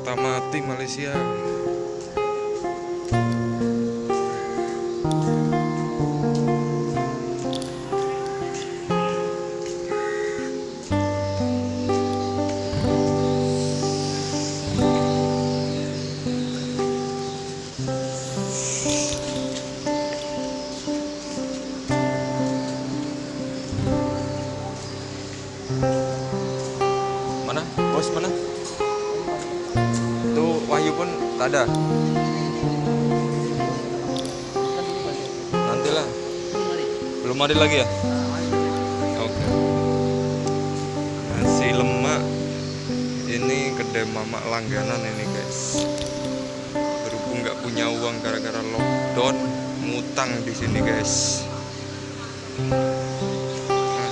kota mati Malaysia. Mana? Bos mana Tak ada. Nantilah. Belum ada lagi ya? Oke. Nasi lemak. Ini kedai mamak langganan ini guys. Berhubung nggak punya uang gara-gara lockdown ngutang di sini guys.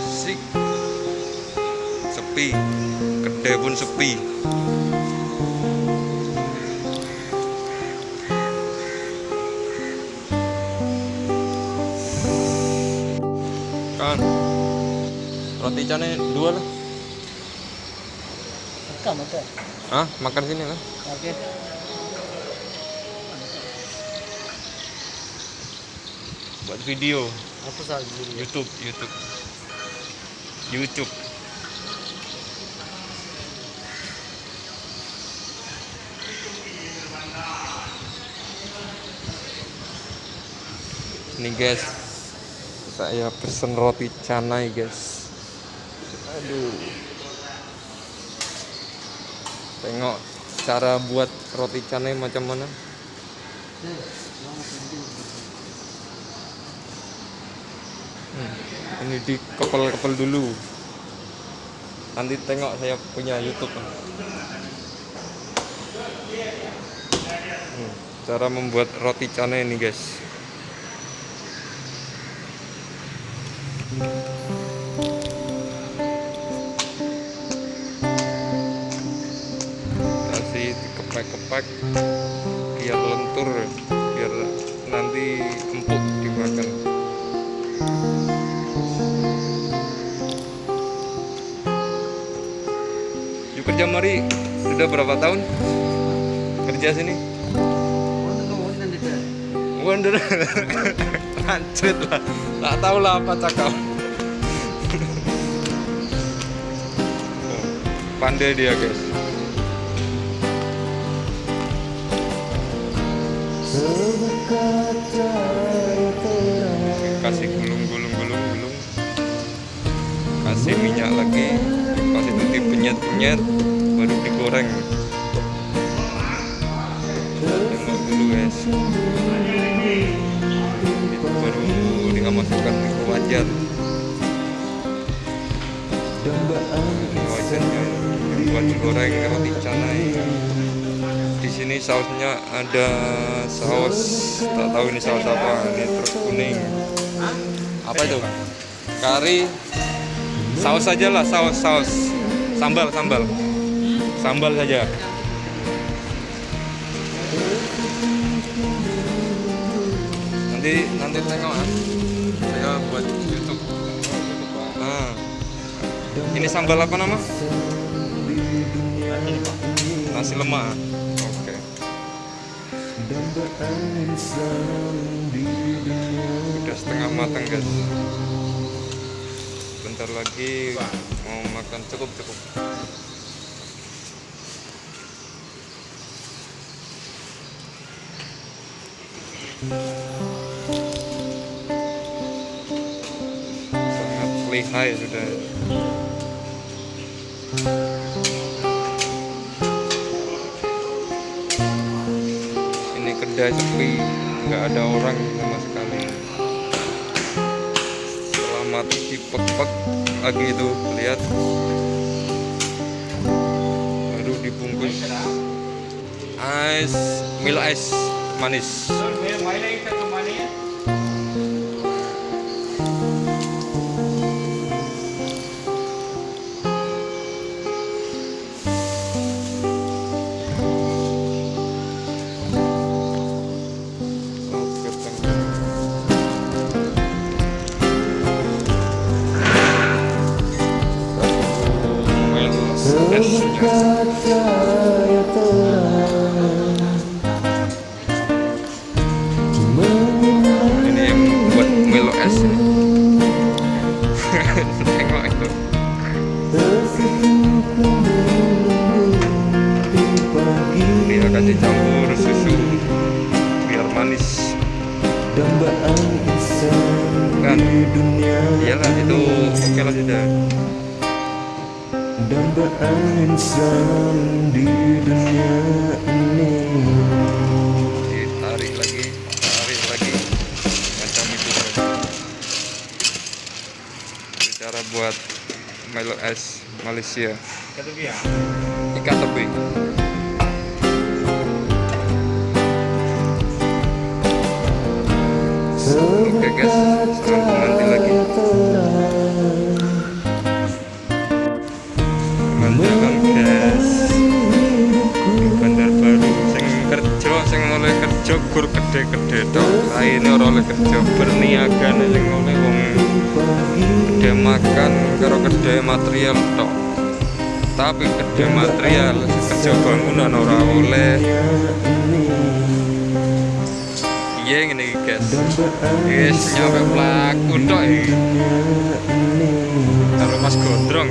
Asik. Sepi. Kedai pun sepi roti cane dua lah Rekam ada. ah makan sini lah. Oke. buat video. Apa dulu? YouTube YouTube. YouTube. Ini guys. Saya pesen roti canai guys aduh. Tengok cara buat roti canai macam mana. Hmm, ini dikepel-kepel dulu. Nanti tengok saya punya YouTube. Hmm, cara membuat roti canai ini guys dikepek-kepek biar lentur biar nanti empuk dimakan Yuk kerja mari sudah berapa tahun kerja sini? Wonder lanjut lah, tak tahu lah apa cakap. Pandai dia guys. Kasih gulung gulung gulung gulung. Kasih minyak lagi. Pas itu dipenyet penyet baru digoreng. Tengok dulu guys. Itu baru dimasukkan ke wajan. Wajannya yang buat digoreng roti canai sini sausnya ada saus tak tahu ini saus apa ini truk kuning. Apa itu? Kari saus saja lah saus saus. Sambal sambal. Sambal saja. Nanti nanti tengok ya saya buat YouTube. Nah ini sambal apa nama? Nasi lemak udah setengah matang guys. Bentar lagi mau makan cukup cukup. Sangat lihai sudah kedai sepi nggak ada orang sama sekali. Setelah mati dipek-pek lagi itu lihat. Baru dibungkus. Es milo es manis ini yang buat melo es tengok itu. Ini dicampur susu biar manis. Dambaan insan kan? iyalah itu oke lah sudah dambaan insan di dunia ini. Ditarik lagi tarik lagi. Macam itu saja itu cara buat Milo es Malaysia. Ikat tebing oke guys. Sampai nanti lagi oleh kerja gur gede-gede tok lainnya oleh kerja berniaga nih oleh wong gede makan karo gede material tok. Tapi gede material kerja bangunan ora oleh. Iya iki guys. Guys nyampe pelaku iki. Karo mas gondrong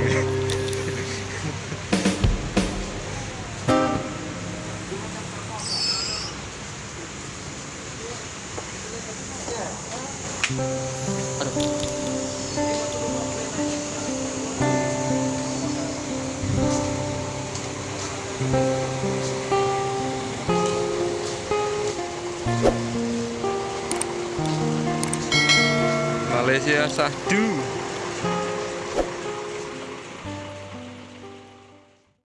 Malaysia sahdu